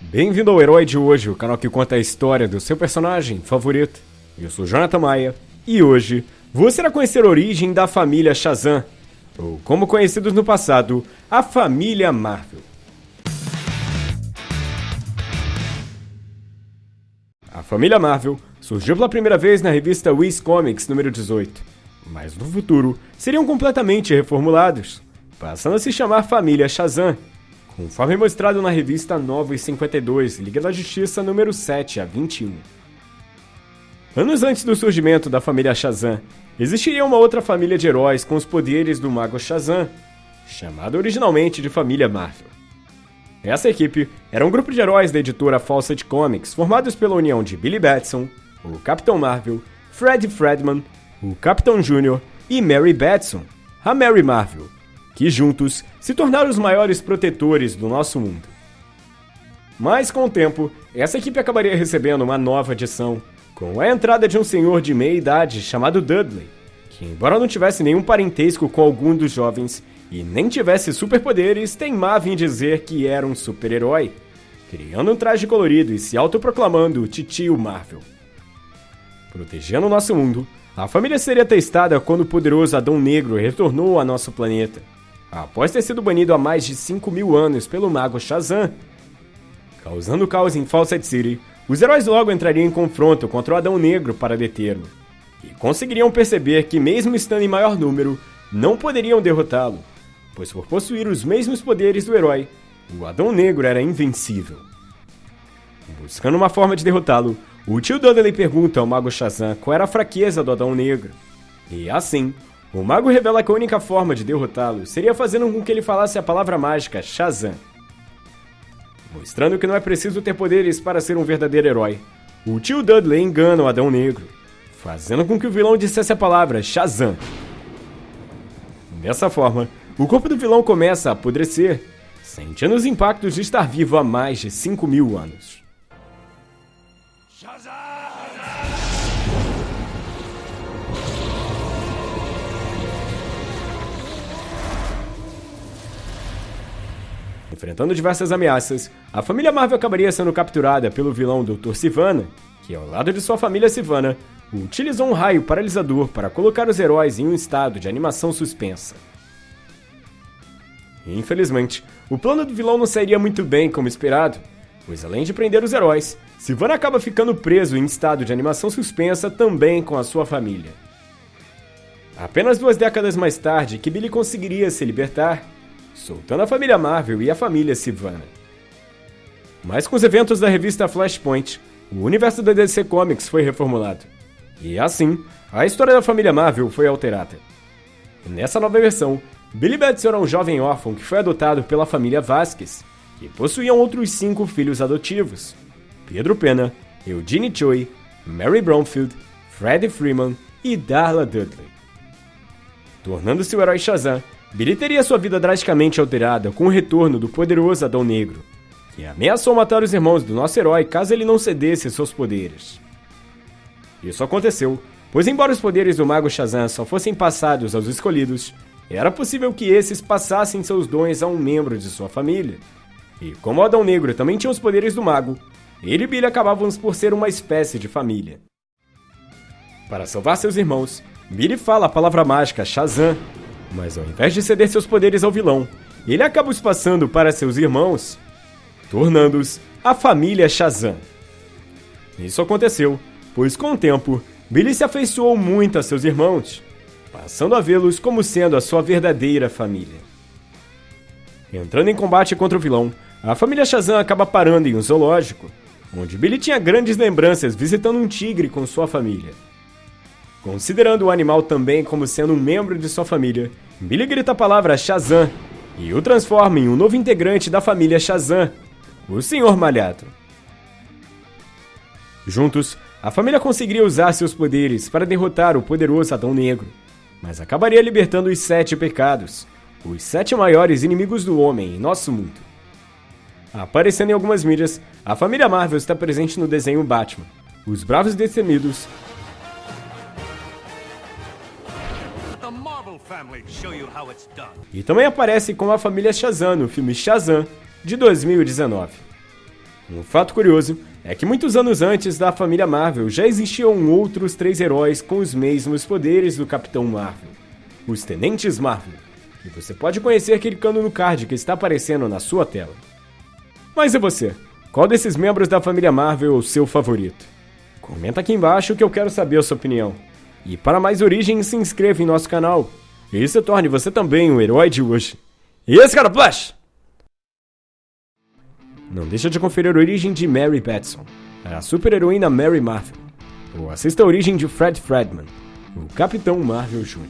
Bem-vindo ao Herói de Hoje, o canal que conta a história do seu personagem favorito. Eu sou Jonathan Maia e hoje você irá conhecer a origem da família Shazam, ou como conhecidos no passado, a família Marvel. A família Marvel surgiu pela primeira vez na revista Wiz Comics número 18, mas no futuro seriam completamente reformulados, passando a se chamar Família Shazam conforme mostrado na revista Novos 52, Liga da Justiça número 7 a 21. Anos antes do surgimento da família Shazam, existiria uma outra família de heróis com os poderes do mago Shazam, chamada originalmente de Família Marvel. Essa equipe era um grupo de heróis da editora Fawcett Comics, formados pela união de Billy Batson, o Capitão Marvel, Fred Fredman, o Capitão Júnior e Mary Batson, a Mary Marvel, que juntos se tornaram os maiores protetores do nosso mundo. Mas com o tempo, essa equipe acabaria recebendo uma nova adição, com a entrada de um senhor de meia idade chamado Dudley, que, embora não tivesse nenhum parentesco com algum dos jovens e nem tivesse superpoderes, teimava em dizer que era um super-herói, criando um traje colorido e se autoproclamando Titio Marvel. Protegendo nosso mundo, a família seria testada quando o poderoso Adão Negro retornou a nosso planeta após ter sido banido há mais de 5 mil anos pelo mago Shazam. Causando caos em Fawcett City, os heróis logo entrariam em confronto contra o Adão Negro para detê-lo, e conseguiriam perceber que, mesmo estando em maior número, não poderiam derrotá-lo, pois por possuir os mesmos poderes do herói, o Adão Negro era invencível. Buscando uma forma de derrotá-lo, o tio Dudley pergunta ao mago Shazam qual era a fraqueza do Adão Negro, e assim, o mago revela que a única forma de derrotá-lo seria fazendo com que ele falasse a palavra mágica Shazam. Mostrando que não é preciso ter poderes para ser um verdadeiro herói, o tio Dudley engana o Adão Negro, fazendo com que o vilão dissesse a palavra Shazam. Dessa forma, o corpo do vilão começa a apodrecer, sentindo os impactos de estar vivo há mais de 5 mil anos. Enfrentando diversas ameaças, a família Marvel acabaria sendo capturada pelo vilão Dr. Sivana, que ao lado de sua família Sivana, utilizou um raio paralisador para colocar os heróis em um estado de animação suspensa. Infelizmente, o plano do vilão não sairia muito bem como esperado, pois além de prender os heróis, Sivana acaba ficando preso em estado de animação suspensa também com a sua família. Apenas duas décadas mais tarde que Billy conseguiria se libertar soltando a família Marvel e a família Sivana. Mas com os eventos da revista Flashpoint, o universo da DC Comics foi reformulado. E assim, a história da família Marvel foi alterada. Nessa nova versão, Billy Batson era um jovem órfão que foi adotado pela família Vasquez, que possuíam outros cinco filhos adotivos: Pedro Pena, Eugene Choi, Mary Bromfield, Freddie Freeman e Darla Dudley. Tornando-se o herói Shazam, Billy teria sua vida drasticamente alterada com o retorno do poderoso Adão Negro, que ameaçou matar os irmãos do nosso herói caso ele não cedesse seus poderes. Isso aconteceu, pois embora os poderes do Mago Shazam só fossem passados aos escolhidos, era possível que esses passassem seus dons a um membro de sua família. E como Adão Negro também tinha os poderes do Mago, ele e Billy acabavam por ser uma espécie de família. Para salvar seus irmãos, Billy fala a palavra mágica Shazam mas ao invés de ceder seus poderes ao vilão, ele acaba os passando para seus irmãos, tornando-os a família Shazam. Isso aconteceu, pois com o tempo, Billy se afeiçoou muito a seus irmãos, passando a vê-los como sendo a sua verdadeira família. Entrando em combate contra o vilão, a família Shazam acaba parando em um zoológico, onde Billy tinha grandes lembranças visitando um tigre com sua família. Considerando o animal também como sendo um membro de sua família, Billy grita a palavra Shazam e o transforma em um novo integrante da família Shazam, o Senhor Malhado. Juntos, a família conseguiria usar seus poderes para derrotar o poderoso Adão Negro, mas acabaria libertando os Sete Pecados, os sete maiores inimigos do homem em nosso mundo. Aparecendo em algumas mídias, a família Marvel está presente no desenho Batman, Os Bravos Destemidos E também aparece com a família Shazam no filme Shazam, de 2019. Um fato curioso é que muitos anos antes da família Marvel já existiam outros três heróis com os mesmos poderes do Capitão Marvel, os Tenentes Marvel, que você pode conhecer clicando no card que está aparecendo na sua tela. Mas e você? Qual desses membros da família Marvel é o seu favorito? Comenta aqui embaixo que eu quero saber a sua opinião. E para mais origens, se inscreva em nosso canal. E se torne você também o herói de hoje. E esse cara Flash! Não deixa de conferir a origem de Mary Batson, a super-heroína Mary Marvel. Ou assista a origem de Fred Fredman, o Capitão Marvel Jr.